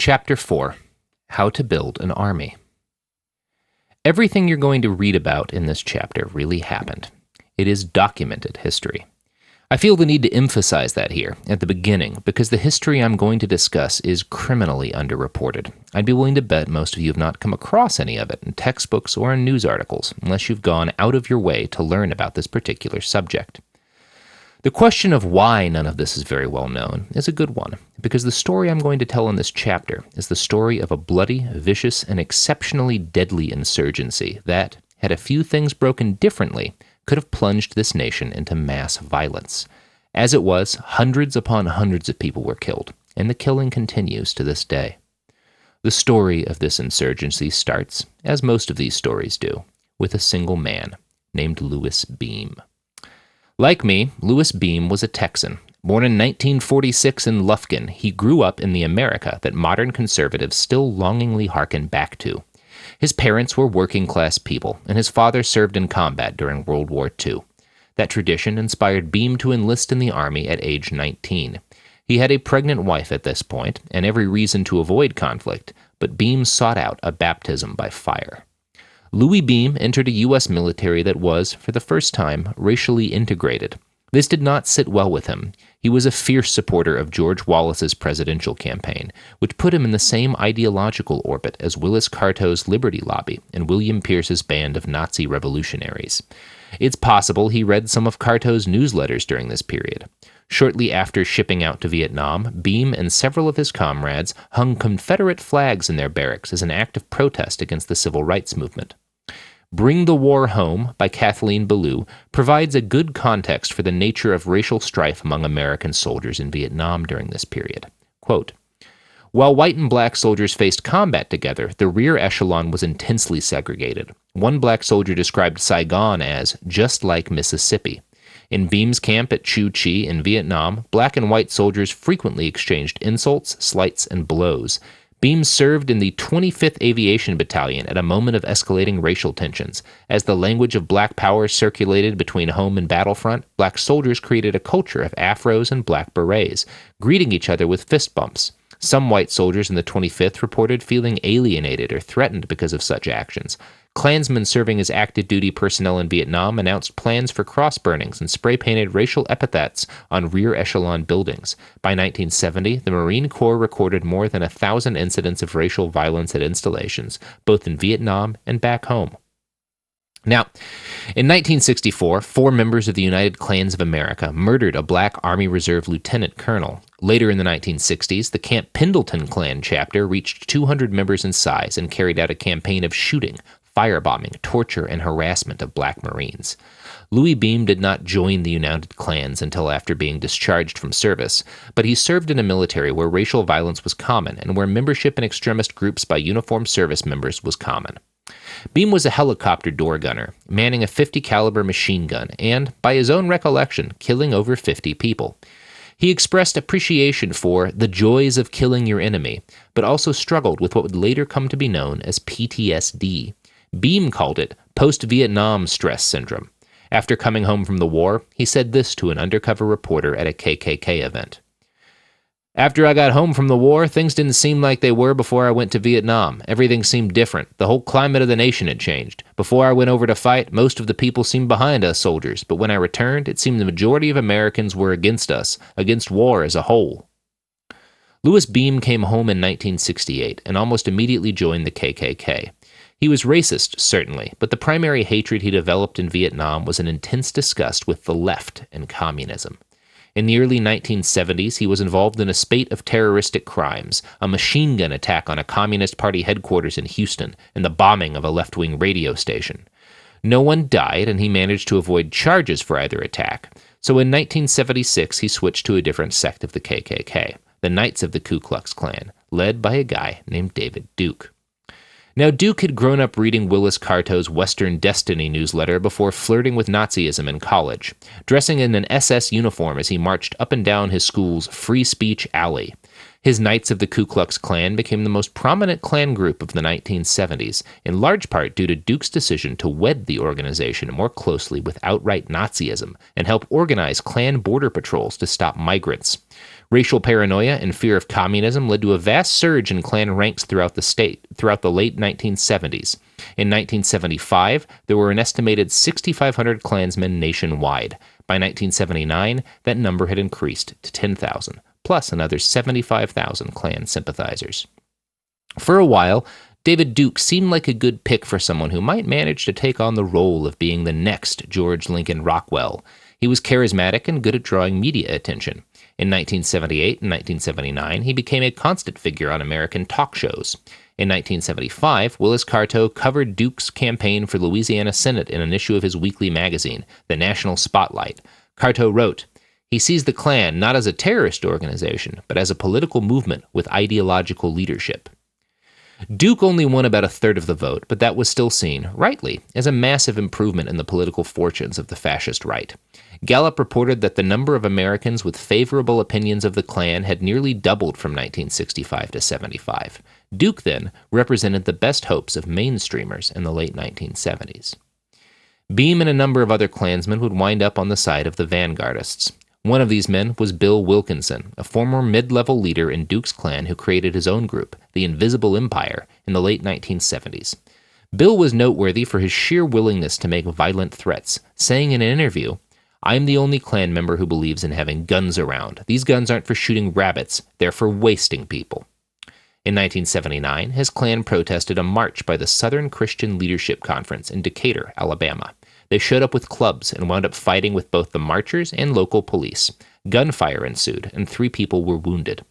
Chapter 4 How to Build an Army. Everything you're going to read about in this chapter really happened. It is documented history. I feel the need to emphasize that here at the beginning because the history I'm going to discuss is criminally underreported. I'd be willing to bet most of you have not come across any of it in textbooks or in news articles unless you've gone out of your way to learn about this particular subject. The question of why none of this is very well known is a good one, because the story I'm going to tell in this chapter is the story of a bloody, vicious, and exceptionally deadly insurgency that, had a few things broken differently, could have plunged this nation into mass violence. As it was, hundreds upon hundreds of people were killed, and the killing continues to this day. The story of this insurgency starts, as most of these stories do, with a single man named Louis Beam. Like me, Louis Beam was a Texan. Born in 1946 in Lufkin, he grew up in the America that modern conservatives still longingly hearken back to. His parents were working class people, and his father served in combat during World War II. That tradition inspired Beam to enlist in the Army at age 19. He had a pregnant wife at this point, and every reason to avoid conflict, but Beam sought out a baptism by fire. Louis Beam entered a U.S. military that was, for the first time, racially integrated. This did not sit well with him. He was a fierce supporter of George Wallace's presidential campaign, which put him in the same ideological orbit as Willis Carto's Liberty Lobby and William Pierce's band of Nazi revolutionaries. It's possible he read some of Carto's newsletters during this period. Shortly after shipping out to Vietnam, Beam and several of his comrades hung Confederate flags in their barracks as an act of protest against the civil rights movement. Bring the War Home by Kathleen Belew provides a good context for the nature of racial strife among American soldiers in Vietnam during this period. Quote, while white and black soldiers faced combat together, the rear echelon was intensely segregated. One black soldier described Saigon as just like Mississippi. In Beam's camp at Cu Chi in Vietnam, black and white soldiers frequently exchanged insults, slights, and blows. Beam served in the 25th Aviation Battalion at a moment of escalating racial tensions. As the language of black power circulated between home and battlefront, black soldiers created a culture of afros and black berets, greeting each other with fist bumps. Some white soldiers in the 25th reported feeling alienated or threatened because of such actions. Klansmen serving as active duty personnel in Vietnam announced plans for cross burnings and spray painted racial epithets on rear echelon buildings. By 1970, the Marine Corps recorded more than a thousand incidents of racial violence at installations, both in Vietnam and back home. Now, in 1964, four members of the United Klans of America murdered a black Army Reserve lieutenant colonel. Later in the 1960s, the Camp Pendleton Klan chapter reached 200 members in size and carried out a campaign of shooting, firebombing, torture, and harassment of black Marines. Louis Beam did not join the United Klans until after being discharged from service, but he served in a military where racial violence was common and where membership in extremist groups by uniformed service members was common. Beam was a helicopter door gunner, manning a 50 caliber machine gun and, by his own recollection, killing over 50 people. He expressed appreciation for the joys of killing your enemy, but also struggled with what would later come to be known as PTSD. Beam called it post Vietnam stress syndrome. After coming home from the war, he said this to an undercover reporter at a KKK event. After I got home from the war, things didn't seem like they were before I went to Vietnam. Everything seemed different. The whole climate of the nation had changed. Before I went over to fight, most of the people seemed behind us soldiers, but when I returned, it seemed the majority of Americans were against us, against war as a whole. Louis Beam came home in 1968 and almost immediately joined the KKK. He was racist, certainly, but the primary hatred he developed in Vietnam was an intense disgust with the left and communism. In the early 1970s, he was involved in a spate of terroristic crimes a machine gun attack on a Communist Party headquarters in Houston, and the bombing of a left wing radio station. No one died, and he managed to avoid charges for either attack. So in 1976, he switched to a different sect of the KKK, the Knights of the Ku Klux Klan, led by a guy named David Duke. Now, Duke had grown up reading Willis Carto's Western Destiny newsletter before flirting with Nazism in college, dressing in an SS uniform as he marched up and down his school's free speech alley. His Knights of the Ku Klux Klan became the most prominent Klan group of the 1970s, in large part due to Duke's decision to wed the organization more closely with outright Nazism and help organize Klan border patrols to stop migrants. Racial paranoia and fear of communism led to a vast surge in Klan ranks throughout the state throughout the late 1970s. In 1975, there were an estimated 6,500 Klansmen nationwide. By 1979, that number had increased to 10,000, plus another 75,000 Klan sympathizers. For a while, David Duke seemed like a good pick for someone who might manage to take on the role of being the next George Lincoln Rockwell. He was charismatic and good at drawing media attention. In 1978 and 1979, he became a constant figure on American talk shows. In 1975, Willis Carto covered Duke's campaign for Louisiana Senate in an issue of his weekly magazine, The National Spotlight. Carto wrote, He sees the Klan not as a terrorist organization, but as a political movement with ideological leadership. Duke only won about a third of the vote, but that was still seen, rightly, as a massive improvement in the political fortunes of the fascist right. Gallup reported that the number of Americans with favorable opinions of the Klan had nearly doubled from 1965 to 75. Duke, then, represented the best hopes of mainstreamers in the late 1970s. Beam and a number of other Klansmen would wind up on the side of the vanguardists. One of these men was Bill Wilkinson, a former mid level leader in Duke's Klan who created his own group, the Invisible Empire, in the late 1970s. Bill was noteworthy for his sheer willingness to make violent threats, saying in an interview, I'm the only Klan member who believes in having guns around. These guns aren't for shooting rabbits, they're for wasting people. In 1979, his Klan protested a march by the Southern Christian Leadership Conference in Decatur, Alabama. They showed up with clubs and wound up fighting with both the marchers and local police. Gunfire ensued, and three people were wounded.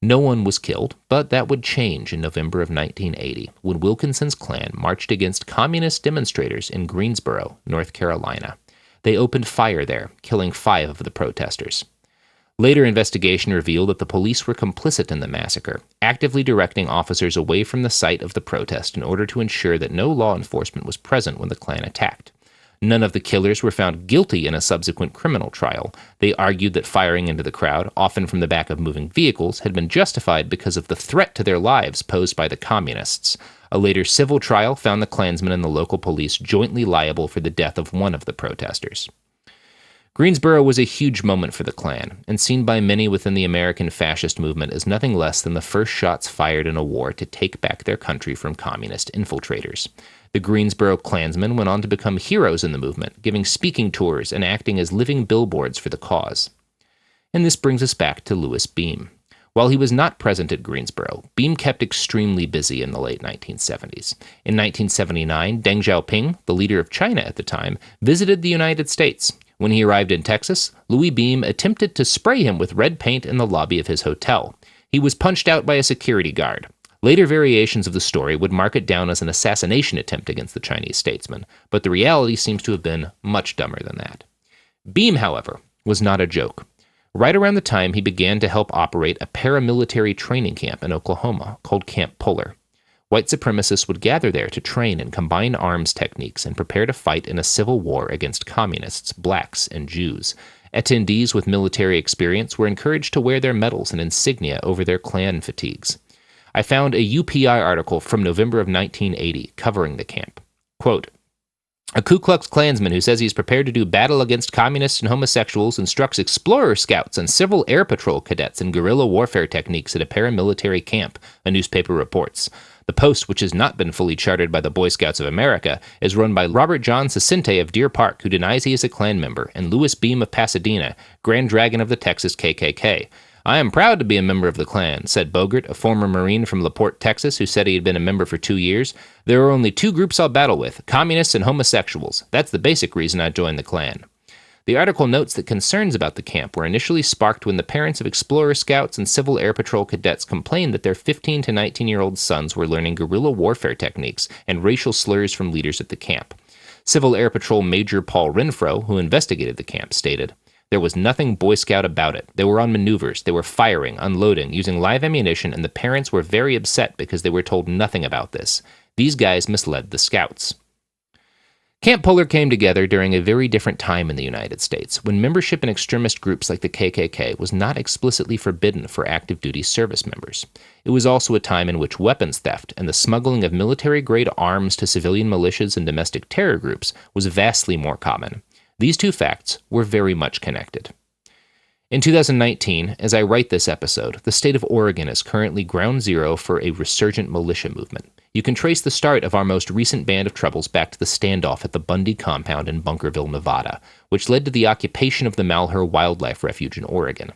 No one was killed, but that would change in November of 1980 when Wilkinson's Klan marched against communist demonstrators in Greensboro, North Carolina. They opened fire there, killing five of the protesters. Later investigation revealed that the police were complicit in the massacre, actively directing officers away from the site of the protest in order to ensure that no law enforcement was present when the Klan attacked. None of the killers were found guilty in a subsequent criminal trial. They argued that firing into the crowd, often from the back of moving vehicles, had been justified because of the threat to their lives posed by the communists. A later civil trial found the Klansmen and the local police jointly liable for the death of one of the protesters. Greensboro was a huge moment for the Klan, and seen by many within the American fascist movement as nothing less than the first shots fired in a war to take back their country from communist infiltrators. The Greensboro Klansmen went on to become heroes in the movement, giving speaking tours and acting as living billboards for the cause. And this brings us back to Louis Beam. While he was not present at Greensboro, Beam kept extremely busy in the late 1970s. In 1979, Deng Xiaoping, the leader of China at the time, visited the United States. When he arrived in Texas, Louis Beam attempted to spray him with red paint in the lobby of his hotel. He was punched out by a security guard. Later variations of the story would mark it down as an assassination attempt against the Chinese statesman, but the reality seems to have been much dumber than that. Beam, however, was not a joke. Right around the time he began to help operate a paramilitary training camp in Oklahoma called Camp Puller. White supremacists would gather there to train and combine arms techniques and prepare to fight in a civil war against communists, blacks, and Jews. Attendees with military experience were encouraged to wear their medals and insignia over their Klan fatigues. I found a UPI article from November of 1980 covering the camp. Quote, a Ku Klux Klansman who says he's prepared to do battle against communists and homosexuals instructs explorer scouts and civil air patrol cadets in guerrilla warfare techniques at a paramilitary camp, a newspaper reports. The post, which has not been fully chartered by the Boy Scouts of America, is run by Robert John Sacinte of Deer Park, who denies he is a Klan member, and Louis Beam of Pasadena, Grand Dragon of the Texas KKK. I am proud to be a member of the Klan, said Bogert, a former Marine from LaPorte, Texas, who said he had been a member for two years. There are only two groups I'll battle with communists and homosexuals. That's the basic reason I joined the Klan. The article notes that concerns about the camp were initially sparked when the parents of Explorer Scouts and Civil Air Patrol cadets complained that their 15 to 19 year old sons were learning guerrilla warfare techniques and racial slurs from leaders at the camp. Civil Air Patrol Major Paul Renfro, who investigated the camp, stated, there was nothing Boy Scout about it. They were on maneuvers, they were firing, unloading, using live ammunition, and the parents were very upset because they were told nothing about this. These guys misled the scouts. Camp Puller came together during a very different time in the United States, when membership in extremist groups like the KKK was not explicitly forbidden for active duty service members. It was also a time in which weapons theft and the smuggling of military grade arms to civilian militias and domestic terror groups was vastly more common. These two facts were very much connected. In 2019, as I write this episode, the state of Oregon is currently ground zero for a resurgent militia movement. You can trace the start of our most recent band of troubles back to the standoff at the Bundy compound in Bunkerville, Nevada, which led to the occupation of the Malheur Wildlife Refuge in Oregon.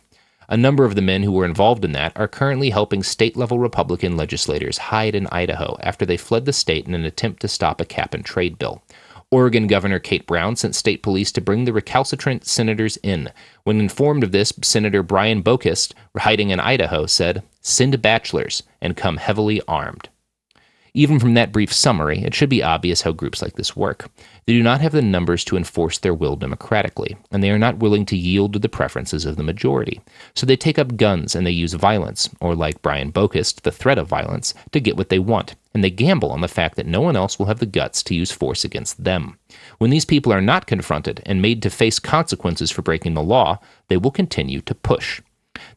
A number of the men who were involved in that are currently helping state level Republican legislators hide in Idaho after they fled the state in an attempt to stop a cap and trade bill. Oregon Governor Kate Brown sent state police to bring the recalcitrant senators in. When informed of this, Senator Brian Boquist, hiding in Idaho, said, Send bachelors and come heavily armed. Even from that brief summary, it should be obvious how groups like this work. They do not have the numbers to enforce their will democratically, and they are not willing to yield to the preferences of the majority. So they take up guns and they use violence, or like Brian Boquist, the threat of violence, to get what they want, and they gamble on the fact that no one else will have the guts to use force against them. When these people are not confronted and made to face consequences for breaking the law, they will continue to push.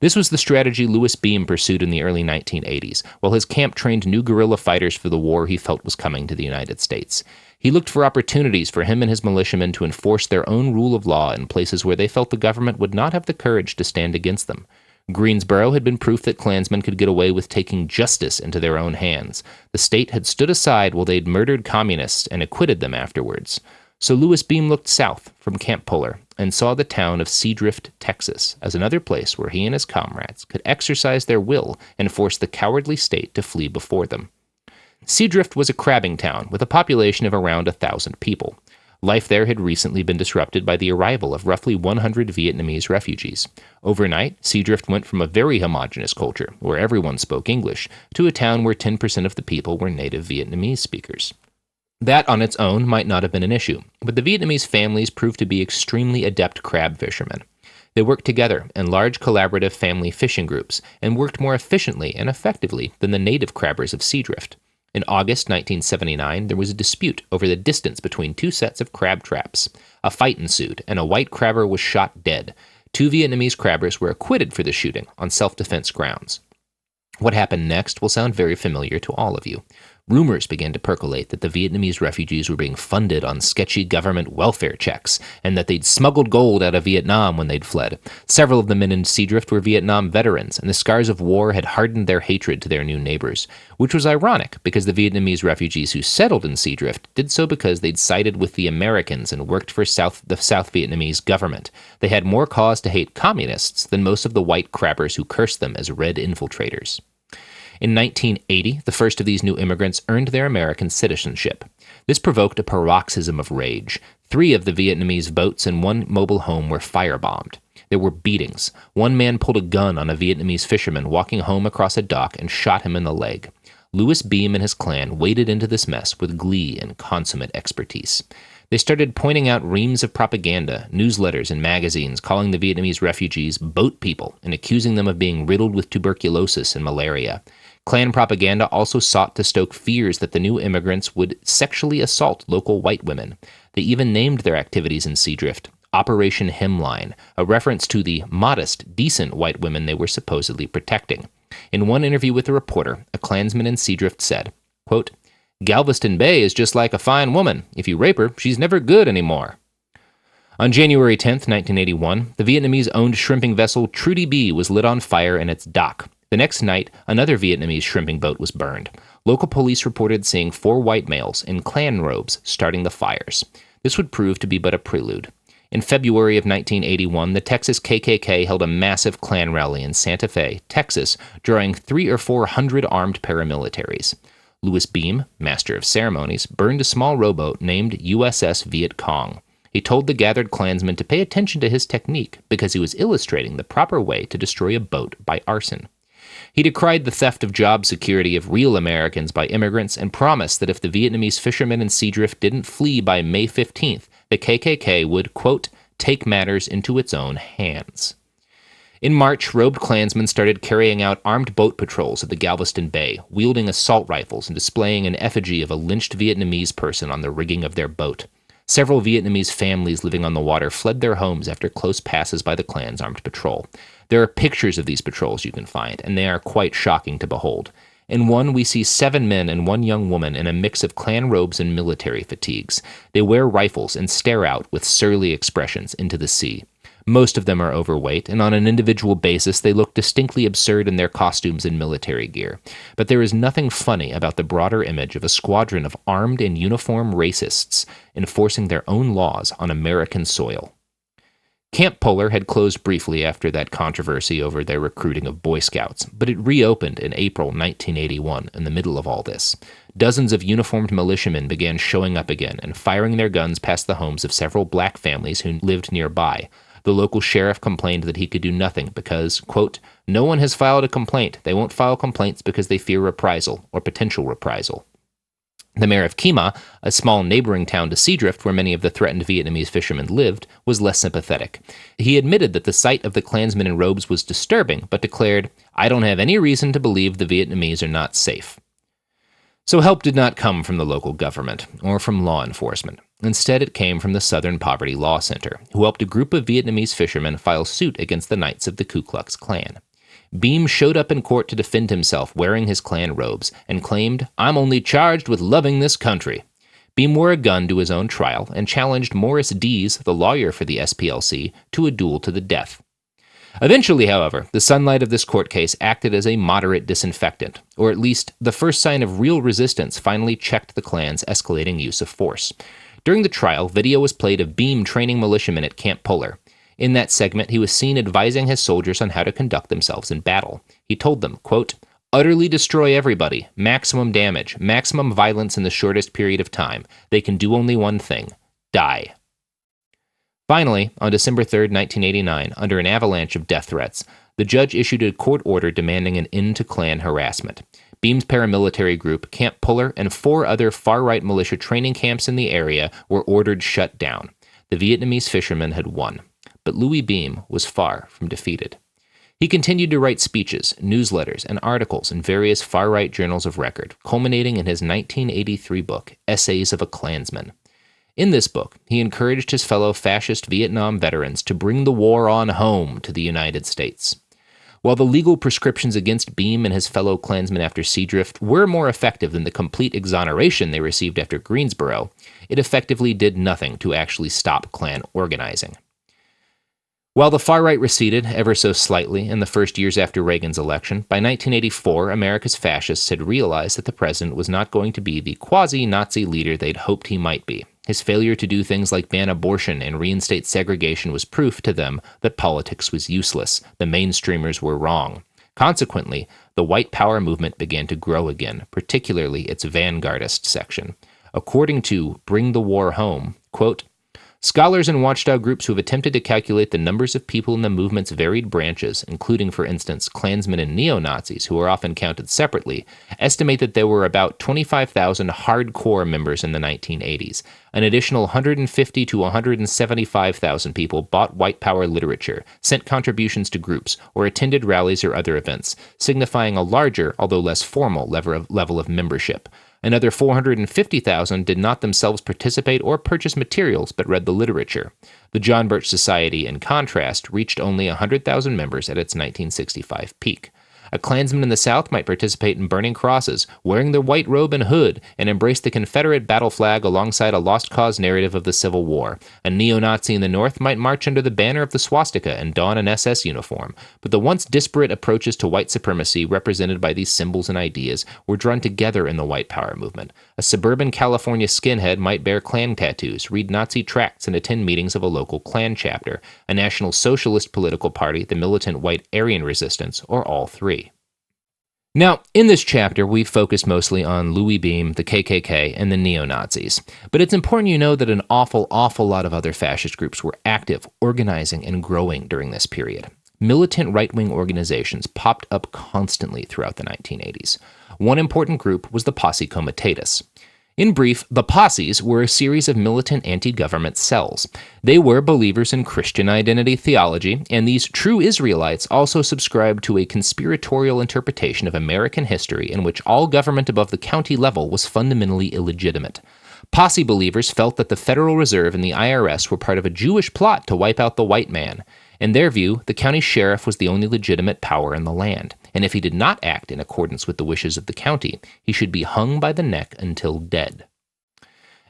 This was the strategy Louis Beam pursued in the early 1980s, while his camp trained new guerrilla fighters for the war he felt was coming to the United States. He looked for opportunities for him and his militiamen to enforce their own rule of law in places where they felt the government would not have the courage to stand against them. Greensboro had been proof that Klansmen could get away with taking justice into their own hands. The state had stood aside while they'd murdered communists and acquitted them afterwards. So Louis Beam looked south from Camp Puller and saw the town of Seadrift, Texas, as another place where he and his comrades could exercise their will and force the cowardly state to flee before them. Seadrift was a crabbing town with a population of around a thousand people. Life there had recently been disrupted by the arrival of roughly 100 Vietnamese refugees. Overnight, Seadrift went from a very homogenous culture, where everyone spoke English, to a town where 10% of the people were native Vietnamese speakers. That on its own might not have been an issue, but the Vietnamese families proved to be extremely adept crab fishermen. They worked together in large collaborative family fishing groups and worked more efficiently and effectively than the native crabbers of Seadrift. In August 1979, there was a dispute over the distance between two sets of crab traps. A fight ensued, and a white crabber was shot dead. Two Vietnamese crabbers were acquitted for the shooting on self defense grounds. What happened next will sound very familiar to all of you. Rumors began to percolate that the Vietnamese refugees were being funded on sketchy government welfare checks, and that they'd smuggled gold out of Vietnam when they'd fled. Several of the men in Seadrift were Vietnam veterans, and the scars of war had hardened their hatred to their new neighbors, which was ironic because the Vietnamese refugees who settled in Seadrift did so because they'd sided with the Americans and worked for South, the South Vietnamese government. They had more cause to hate communists than most of the white crabbers who cursed them as red infiltrators. In 1980, the first of these new immigrants earned their American citizenship. This provoked a paroxysm of rage. Three of the Vietnamese boats and one mobile home were firebombed. There were beatings. One man pulled a gun on a Vietnamese fisherman walking home across a dock and shot him in the leg. Louis Beam and his Klan waded into this mess with glee and consummate expertise. They started pointing out reams of propaganda, newsletters, and magazines calling the Vietnamese refugees boat people and accusing them of being riddled with tuberculosis and malaria. Klan propaganda also sought to stoke fears that the new immigrants would sexually assault local white women. They even named their activities in Seadrift Operation Hemline, a reference to the modest, decent white women they were supposedly protecting. In one interview with a reporter, a Klansman in Seadrift said, quote, Galveston Bay is just like a fine woman. If you rape her, she's never good anymore. On January 10, 1981, the Vietnamese owned shrimping vessel Trudy B was lit on fire in its dock. The next night, another Vietnamese shrimping boat was burned. Local police reported seeing four white males in Klan robes starting the fires. This would prove to be but a prelude. In February of 1981, the Texas KKK held a massive Klan rally in Santa Fe, Texas, drawing three or four hundred armed paramilitaries. Louis Beam, master of ceremonies, burned a small rowboat named USS Viet Cong. He told the gathered Klansmen to pay attention to his technique because he was illustrating the proper way to destroy a boat by arson. He decried the theft of job security of real Americans by immigrants and promised that if the Vietnamese fishermen in Seadrift didn't flee by May 15th, the KKK would, quote, take matters into its own hands. In March, robed Klansmen started carrying out armed boat patrols at the Galveston Bay, wielding assault rifles and displaying an effigy of a lynched Vietnamese person on the rigging of their boat. Several Vietnamese families living on the water fled their homes after close passes by the Klan's armed patrol. There are pictures of these patrols you can find, and they are quite shocking to behold. In one, we see seven men and one young woman in a mix of Klan robes and military fatigues. They wear rifles and stare out with surly expressions into the sea. Most of them are overweight, and on an individual basis, they look distinctly absurd in their costumes and military gear. But there is nothing funny about the broader image of a squadron of armed and uniformed racists enforcing their own laws on American soil. Camp Puller had closed briefly after that controversy over their recruiting of Boy Scouts, but it reopened in April 1981 in the middle of all this. Dozens of uniformed militiamen began showing up again and firing their guns past the homes of several black families who lived nearby. The local sheriff complained that he could do nothing because, quote, no one has filed a complaint. They won't file complaints because they fear reprisal or potential reprisal. The mayor of Kemah, a small neighboring town to Seadrift where many of the threatened Vietnamese fishermen lived, was less sympathetic. He admitted that the sight of the Klansmen in robes was disturbing, but declared, I don't have any reason to believe the Vietnamese are not safe. So help did not come from the local government or from law enforcement. Instead, it came from the Southern Poverty Law Center, who helped a group of Vietnamese fishermen file suit against the Knights of the Ku Klux Klan. Beam showed up in court to defend himself wearing his Klan robes and claimed, I'm only charged with loving this country. Beam wore a gun to his own trial and challenged Morris Dees, the lawyer for the SPLC, to a duel to the death. Eventually, however, the sunlight of this court case acted as a moderate disinfectant, or at least the first sign of real resistance finally checked the Klan's escalating use of force. During the trial, video was played of Beam training militiamen at Camp Puller, in that segment, he was seen advising his soldiers on how to conduct themselves in battle. He told them, quote, utterly destroy everybody, maximum damage, maximum violence in the shortest period of time. They can do only one thing die. Finally, on December 3, 1989, under an avalanche of death threats, the judge issued a court order demanding an end to Klan harassment. Beam's paramilitary group, Camp Puller, and four other far right militia training camps in the area were ordered shut down. The Vietnamese fishermen had won but Louis Beam was far from defeated. He continued to write speeches, newsletters, and articles in various far right journals of record, culminating in his 1983 book, Essays of a Klansman. In this book, he encouraged his fellow fascist Vietnam veterans to bring the war on home to the United States. While the legal prescriptions against Beam and his fellow Klansmen after Seadrift were more effective than the complete exoneration they received after Greensboro, it effectively did nothing to actually stop Klan organizing. While the far right receded ever so slightly in the first years after Reagan's election, by 1984, America's fascists had realized that the president was not going to be the quasi Nazi leader they'd hoped he might be. His failure to do things like ban abortion and reinstate segregation was proof to them that politics was useless. The mainstreamers were wrong. Consequently, the white power movement began to grow again, particularly its vanguardist section. According to Bring the War Home, quote, Scholars and watchdog groups who have attempted to calculate the numbers of people in the movement's varied branches, including, for instance, Klansmen and neo Nazis, who are often counted separately, estimate that there were about 25,000 hardcore members in the 1980s. An additional 150 to 175,000 people bought white power literature, sent contributions to groups, or attended rallies or other events, signifying a larger, although less formal, level of membership. Another 450,000 did not themselves participate or purchase materials but read the literature. The John Birch Society, in contrast, reached only 100,000 members at its 1965 peak. A Klansman in the South might participate in burning crosses, wearing the white robe and hood, and embrace the Confederate battle flag alongside a lost cause narrative of the Civil War. A neo Nazi in the North might march under the banner of the swastika and don an SS uniform. But the once disparate approaches to white supremacy represented by these symbols and ideas were drawn together in the white power movement. A suburban California skinhead might bear Klan tattoos, read Nazi tracts, and attend meetings of a local Klan chapter. A National Socialist political party, the militant white Aryan resistance, or all three. Now, in this chapter, we've focused mostly on Louis Beam, the KKK, and the neo Nazis. But it's important you know that an awful, awful lot of other fascist groups were active, organizing, and growing during this period. Militant right wing organizations popped up constantly throughout the 1980s. One important group was the Posse Comitatus. In brief, the posses were a series of militant anti government cells. They were believers in Christian identity theology, and these true Israelites also subscribed to a conspiratorial interpretation of American history in which all government above the county level was fundamentally illegitimate. Posse believers felt that the Federal Reserve and the IRS were part of a Jewish plot to wipe out the white man. In their view, the county sheriff was the only legitimate power in the land and if he did not act in accordance with the wishes of the county, he should be hung by the neck until dead.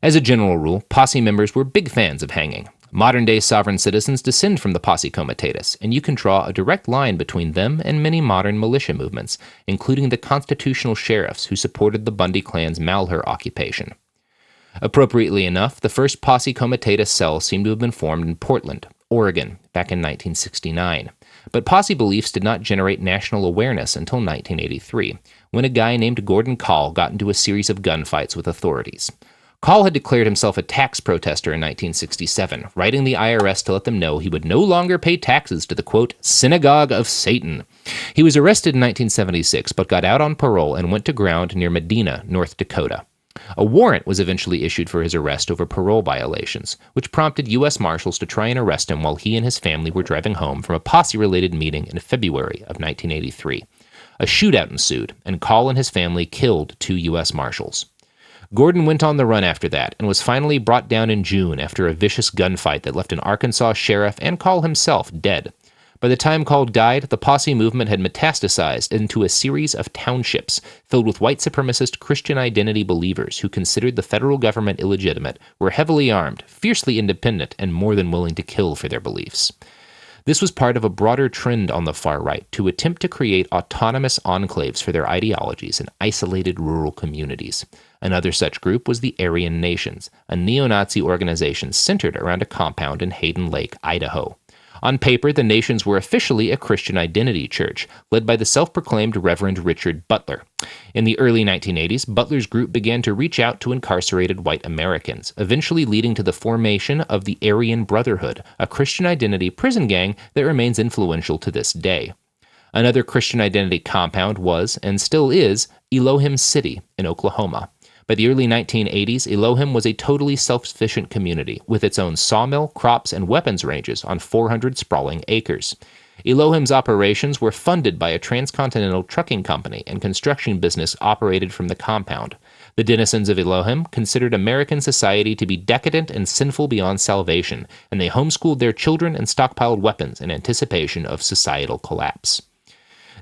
As a general rule, posse members were big fans of hanging. Modern day sovereign citizens descend from the Posse Comitatus, and you can draw a direct line between them and many modern militia movements, including the constitutional sheriffs who supported the Bundy clan's Malheur occupation. Appropriately enough, the first Posse Comitatus cell seemed to have been formed in Portland, Oregon, back in 1969. But posse beliefs did not generate national awareness until 1983, when a guy named Gordon Kahl got into a series of gunfights with authorities. Call had declared himself a tax protester in 1967, writing the IRS to let them know he would no longer pay taxes to the quote, synagogue of Satan. He was arrested in 1976, but got out on parole and went to ground near Medina, North Dakota. A warrant was eventually issued for his arrest over parole violations, which prompted U.S. Marshals to try and arrest him while he and his family were driving home from a posse related meeting in February of 1983. A shootout ensued, and Kahl and his family killed two U.S. Marshals. Gordon went on the run after that and was finally brought down in June after a vicious gunfight that left an Arkansas sheriff and Kahl himself dead. By the time Kahl died, the posse movement had metastasized into a series of townships filled with white supremacist Christian identity believers who considered the federal government illegitimate, were heavily armed, fiercely independent, and more than willing to kill for their beliefs. This was part of a broader trend on the far right to attempt to create autonomous enclaves for their ideologies in isolated rural communities. Another such group was the Aryan Nations, a neo Nazi organization centered around a compound in Hayden Lake, Idaho. On paper, the Nations were officially a Christian identity church, led by the self proclaimed Reverend Richard Butler. In the early 1980s, Butler's group began to reach out to incarcerated white Americans, eventually leading to the formation of the Aryan Brotherhood, a Christian identity prison gang that remains influential to this day. Another Christian identity compound was, and still is, Elohim City in Oklahoma. By the early 1980s, Elohim was a totally self sufficient community with its own sawmill, crops, and weapons ranges on 400 sprawling acres. Elohim's operations were funded by a transcontinental trucking company and construction business operated from the compound. The denizens of Elohim considered American society to be decadent and sinful beyond salvation, and they homeschooled their children and stockpiled weapons in anticipation of societal collapse.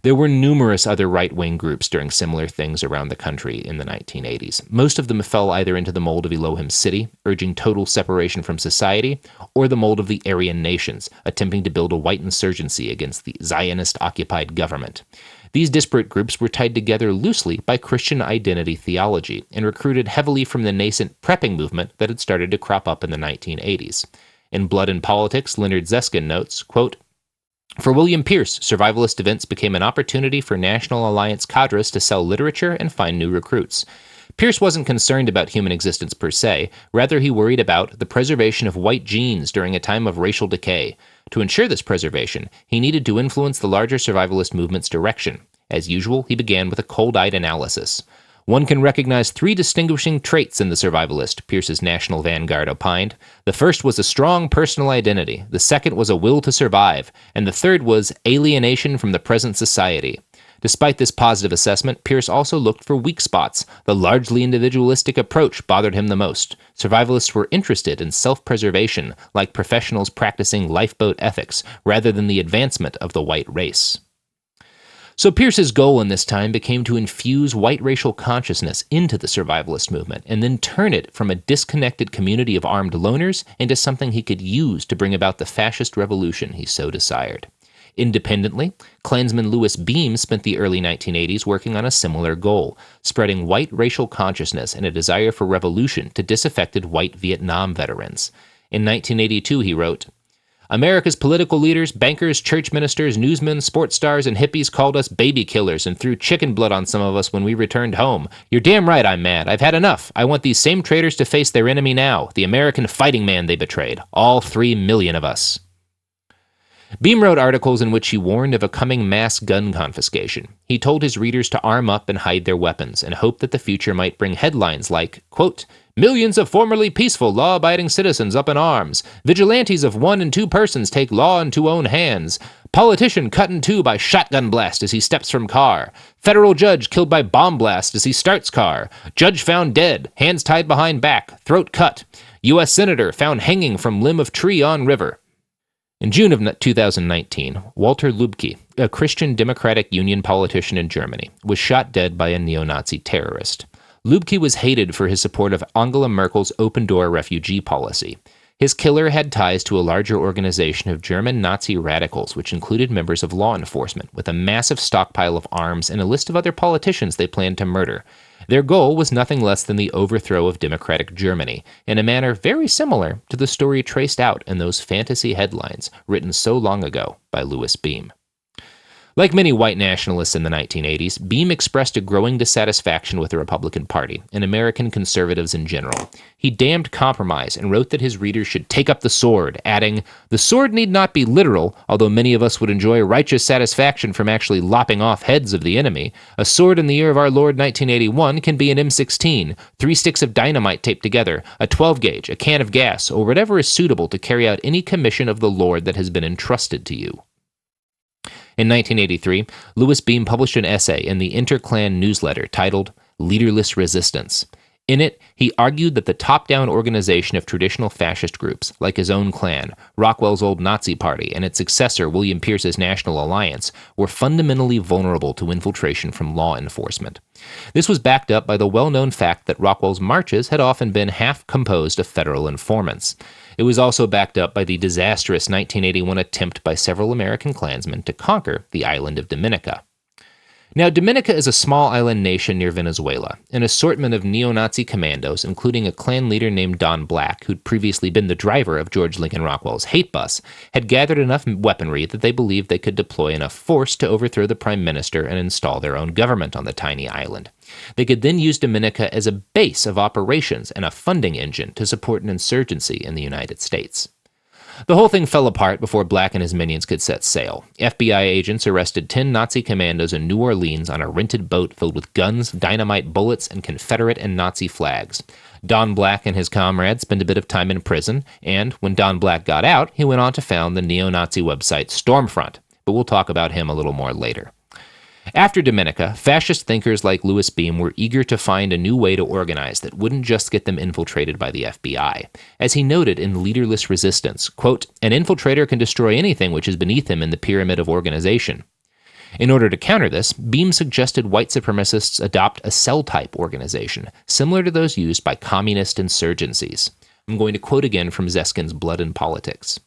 There were numerous other right wing groups doing similar things around the country in the 1980s. Most of them fell either into the mold of Elohim City, urging total separation from society, or the mold of the Aryan nations, attempting to build a white insurgency against the Zionist occupied government. These disparate groups were tied together loosely by Christian identity theology and recruited heavily from the nascent prepping movement that had started to crop up in the 1980s. In Blood and Politics, Leonard Zeskind notes, quote, for William Pierce, survivalist events became an opportunity for National Alliance cadres to sell literature and find new recruits. Pierce wasn't concerned about human existence per se, rather, he worried about the preservation of white genes during a time of racial decay. To ensure this preservation, he needed to influence the larger survivalist movement's direction. As usual, he began with a cold eyed analysis. One can recognize three distinguishing traits in the survivalist, Pierce's National Vanguard opined. The first was a strong personal identity, the second was a will to survive, and the third was alienation from the present society. Despite this positive assessment, Pierce also looked for weak spots. The largely individualistic approach bothered him the most. Survivalists were interested in self preservation, like professionals practicing lifeboat ethics, rather than the advancement of the white race. So Pierce's goal in this time became to infuse white racial consciousness into the survivalist movement and then turn it from a disconnected community of armed loners into something he could use to bring about the fascist revolution he so desired. Independently, Klansman Louis Beam spent the early 1980s working on a similar goal, spreading white racial consciousness and a desire for revolution to disaffected white Vietnam veterans. In 1982, he wrote, America's political leaders, bankers, church ministers, newsmen, sports stars, and hippies called us baby killers and threw chicken blood on some of us when we returned home. You're damn right I'm mad. I've had enough. I want these same traitors to face their enemy now, the American fighting man they betrayed. All three million of us. Beam wrote articles in which he warned of a coming mass gun confiscation. He told his readers to arm up and hide their weapons and hoped that the future might bring headlines like, quote, Millions of formerly peaceful, law abiding citizens up in arms. Vigilantes of one and two persons take law into own hands. Politician cut in two by shotgun blast as he steps from car. Federal judge killed by bomb blast as he starts car. Judge found dead, hands tied behind back, throat cut. U.S. Senator found hanging from limb of tree on river. In June of 2019, Walter Lübcke, a Christian Democratic Union politician in Germany, was shot dead by a neo Nazi terrorist. Lübcke was hated for his support of Angela Merkel's open door refugee policy. His killer had ties to a larger organization of German Nazi radicals, which included members of law enforcement, with a massive stockpile of arms and a list of other politicians they planned to murder. Their goal was nothing less than the overthrow of democratic Germany, in a manner very similar to the story traced out in those fantasy headlines written so long ago by Louis Beam. Like many white nationalists in the 1980s, Beam expressed a growing dissatisfaction with the Republican Party and American conservatives in general. He damned compromise and wrote that his readers should take up the sword, adding, The sword need not be literal, although many of us would enjoy righteous satisfaction from actually lopping off heads of the enemy. A sword in the year of our Lord 1981 can be an M16, three sticks of dynamite taped together, a 12 gauge, a can of gas, or whatever is suitable to carry out any commission of the Lord that has been entrusted to you. In 1983, Louis Beam published an essay in the Interclan newsletter titled Leaderless Resistance. In it, he argued that the top down organization of traditional fascist groups, like his own Klan, Rockwell's old Nazi Party, and its successor, William Pierce's National Alliance, were fundamentally vulnerable to infiltration from law enforcement. This was backed up by the well known fact that Rockwell's marches had often been half composed of federal informants. It was also backed up by the disastrous 1981 attempt by several American Klansmen to conquer the island of Dominica. Now, Dominica is a small island nation near Venezuela. An assortment of neo Nazi commandos, including a Klan leader named Don Black, who'd previously been the driver of George Lincoln Rockwell's hate bus, had gathered enough weaponry that they believed they could deploy enough force to overthrow the prime minister and install their own government on the tiny island. They could then use Dominica as a base of operations and a funding engine to support an insurgency in the United States. The whole thing fell apart before Black and his minions could set sail. FBI agents arrested 10 Nazi commandos in New Orleans on a rented boat filled with guns, dynamite, bullets, and Confederate and Nazi flags. Don Black and his comrades spent a bit of time in prison, and when Don Black got out, he went on to found the neo Nazi website Stormfront. But we'll talk about him a little more later. After Dominica, fascist thinkers like Louis Beam were eager to find a new way to organize that wouldn't just get them infiltrated by the FBI. As he noted in Leaderless Resistance, quote, an infiltrator can destroy anything which is beneath him in the pyramid of organization. In order to counter this, Beam suggested white supremacists adopt a cell type organization, similar to those used by communist insurgencies. I'm going to quote again from Zeskind's Blood and Politics.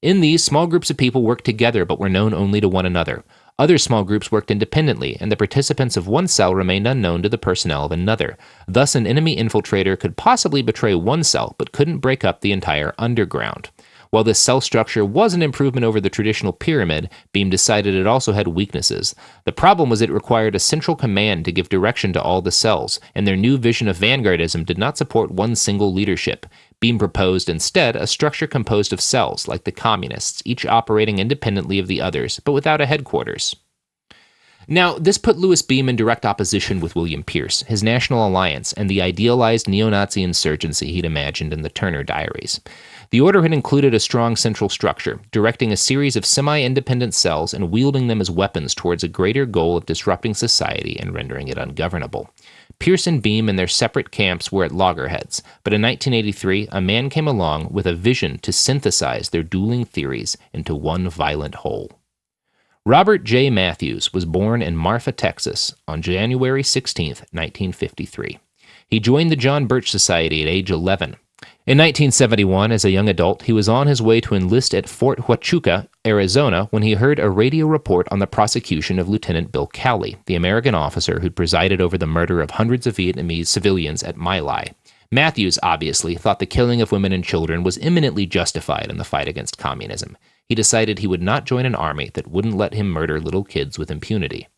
In these, small groups of people worked together but were known only to one another. Other small groups worked independently, and the participants of one cell remained unknown to the personnel of another. Thus, an enemy infiltrator could possibly betray one cell, but couldn't break up the entire underground. While this cell structure was an improvement over the traditional pyramid, Beam decided it also had weaknesses. The problem was it required a central command to give direction to all the cells, and their new vision of vanguardism did not support one single leadership. Beam proposed instead a structure composed of cells, like the communists, each operating independently of the others, but without a headquarters. Now, this put Louis Beam in direct opposition with William Pierce, his National Alliance, and the idealized neo Nazi insurgency he'd imagined in the Turner Diaries. The order had included a strong central structure, directing a series of semi independent cells and wielding them as weapons towards a greater goal of disrupting society and rendering it ungovernable. Pierce and Beam and their separate camps were at loggerheads, but in 1983, a man came along with a vision to synthesize their dueling theories into one violent whole. Robert J. Matthews was born in Marfa, Texas on January 16, 1953. He joined the John Birch Society at age 11 in 1971, as a young adult, he was on his way to enlist at Fort Huachuca, Arizona, when he heard a radio report on the prosecution of Lieutenant Bill Calley, the American officer who'd presided over the murder of hundreds of Vietnamese civilians at My Lai. Matthews, obviously, thought the killing of women and children was eminently justified in the fight against communism. He decided he would not join an army that wouldn't let him murder little kids with impunity.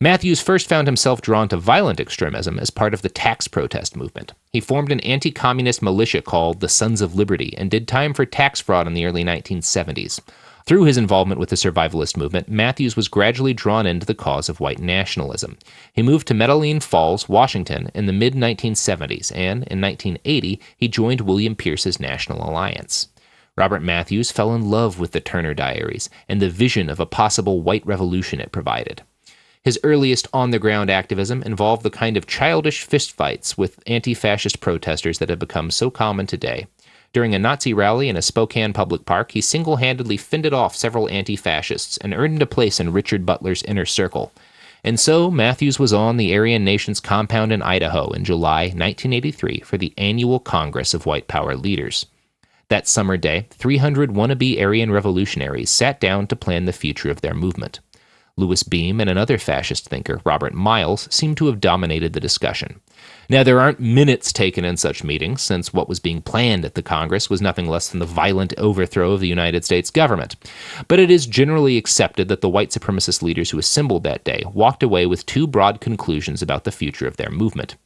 Matthews first found himself drawn to violent extremism as part of the tax protest movement. He formed an anti communist militia called the Sons of Liberty and did time for tax fraud in the early 1970s. Through his involvement with the survivalist movement, Matthews was gradually drawn into the cause of white nationalism. He moved to Metaline Falls, Washington in the mid 1970s, and in 1980 he joined William Pierce's National Alliance. Robert Matthews fell in love with the Turner Diaries and the vision of a possible white revolution it provided. His earliest on the ground activism involved the kind of childish fistfights with anti fascist protesters that have become so common today. During a Nazi rally in a Spokane public park, he single handedly fended off several anti fascists and earned a place in Richard Butler's inner circle. And so Matthews was on the Aryan Nation's compound in Idaho in July 1983 for the annual Congress of White Power Leaders. That summer day, 300 wannabe Aryan revolutionaries sat down to plan the future of their movement. Louis Beam and another fascist thinker, Robert Miles, seem to have dominated the discussion. Now, there aren't minutes taken in such meetings, since what was being planned at the Congress was nothing less than the violent overthrow of the United States government. But it is generally accepted that the white supremacist leaders who assembled that day walked away with two broad conclusions about the future of their movement.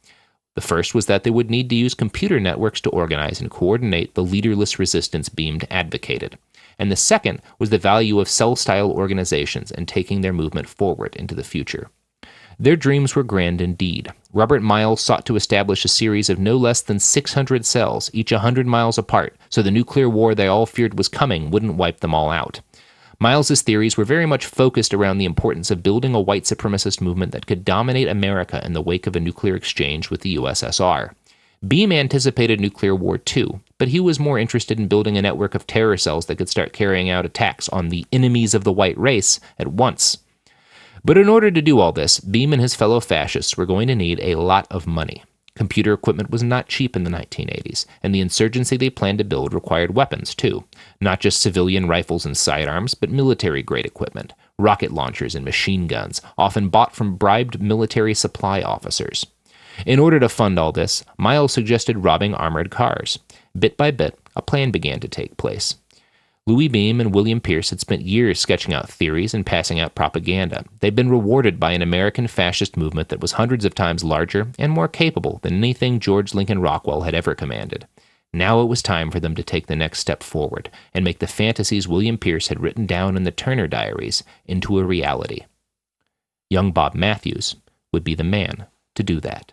The first was that they would need to use computer networks to organize and coordinate the leaderless resistance Beamed advocated and the second was the value of cell style organizations and taking their movement forward into the future. Their dreams were grand indeed. Robert Miles sought to establish a series of no less than 600 cells, each 100 miles apart, so the nuclear war they all feared was coming wouldn't wipe them all out. Miles's theories were very much focused around the importance of building a white supremacist movement that could dominate America in the wake of a nuclear exchange with the USSR. Beam anticipated nuclear war too, but he was more interested in building a network of terror cells that could start carrying out attacks on the enemies of the white race at once. But in order to do all this, Beam and his fellow fascists were going to need a lot of money. Computer equipment was not cheap in the 1980s, and the insurgency they planned to build required weapons, too. Not just civilian rifles and sidearms, but military grade equipment, rocket launchers and machine guns, often bought from bribed military supply officers. In order to fund all this, Miles suggested robbing armored cars. Bit by bit, a plan began to take place. Louis Beam and William Pierce had spent years sketching out theories and passing out propaganda. They'd been rewarded by an American fascist movement that was hundreds of times larger and more capable than anything George Lincoln Rockwell had ever commanded. Now it was time for them to take the next step forward and make the fantasies William Pierce had written down in the Turner Diaries into a reality. Young Bob Matthews would be the man to do that.